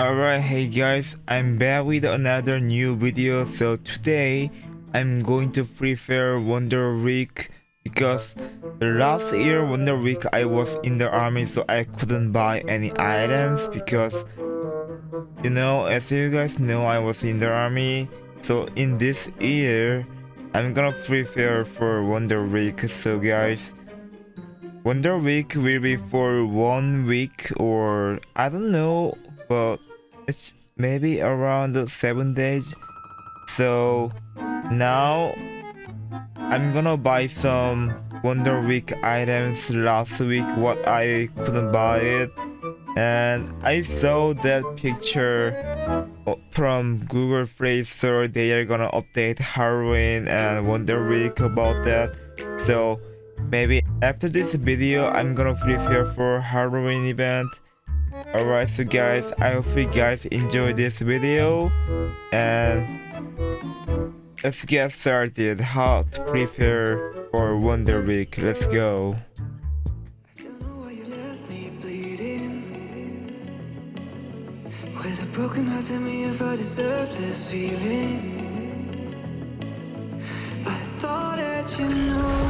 Alright, hey guys, I'm back with another new video. So today, I'm going to Free Fire Wonder Week because last year Wonder Week I was in the army so I couldn't buy any items because you know, as you guys know, I was in the army. So in this year, I'm gonna Free Fire for Wonder Week. So guys, Wonder Week will be for one week or I don't know, but it's maybe around seven days. So now I'm gonna buy some Wonder Week items last week what I couldn't buy it. And I saw that picture from Google Play Store. They are gonna update Halloween and Wonder Week about that. So maybe after this video I'm gonna prepare for Halloween event alright so guys I hope you guys enjoyed this video. And let's get started. How to prepare for Wonder Week. Let's go. With a broken heart, tell me if I deserve this feeling. I thought that you know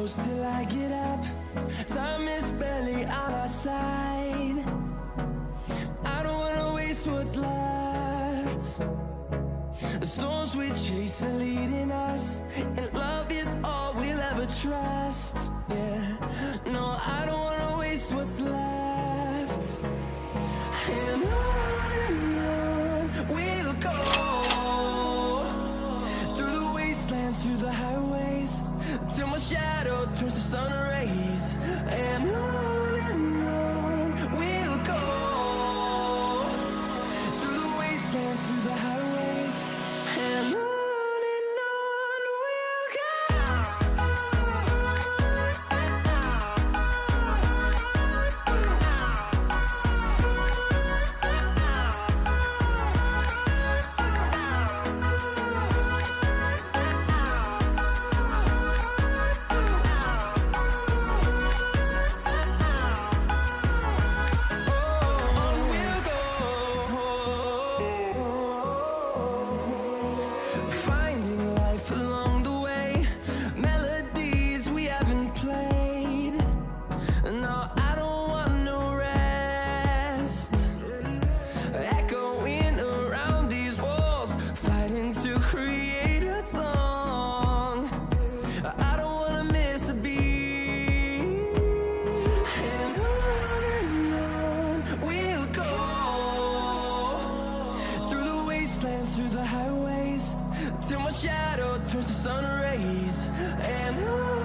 close till I get up. Time is barely on our side. I don't wanna waste what's left. The storms we chase are leading us And love is all we'll ever trust. Yeah, no, I don't wanna. turns to sun rays and I